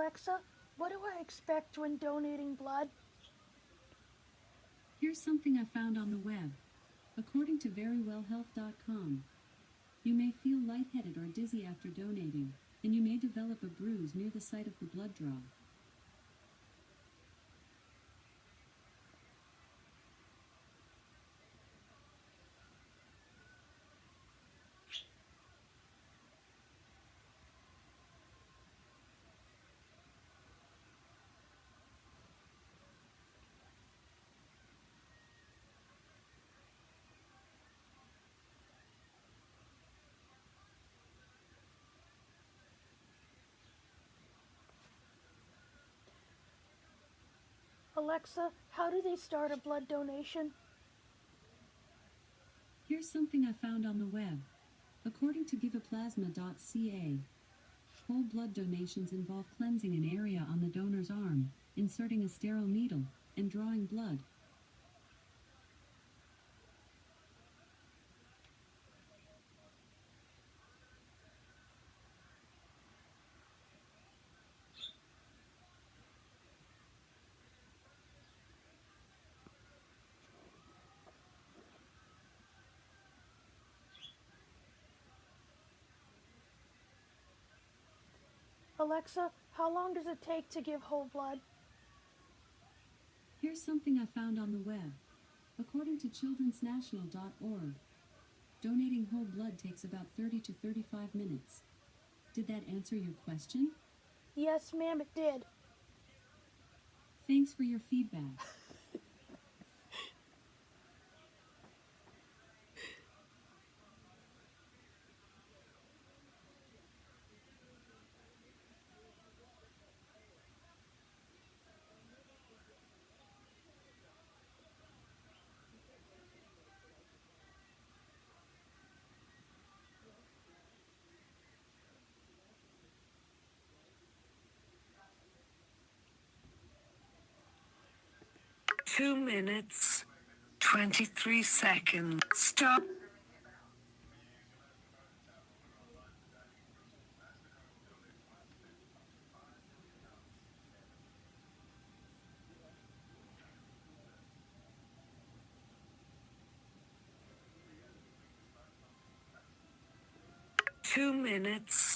Alexa, what do I expect when donating blood? Here's something I found on the web. According to verywellhealth.com, you may feel lightheaded or dizzy after donating, and you may develop a bruise near the site of the blood draw. Alexa, how do they start a blood donation? Here's something I found on the web. According to giveaplasma.ca, whole blood donations involve cleansing an area on the donor's arm, inserting a sterile needle, and drawing blood. Alexa, how long does it take to give whole blood? Here's something I found on the web. According to childrensnational.org, donating whole blood takes about 30 to 35 minutes. Did that answer your question? Yes, ma'am, it did. Thanks for your feedback. Two minutes, 23 seconds. Stop. Two minutes,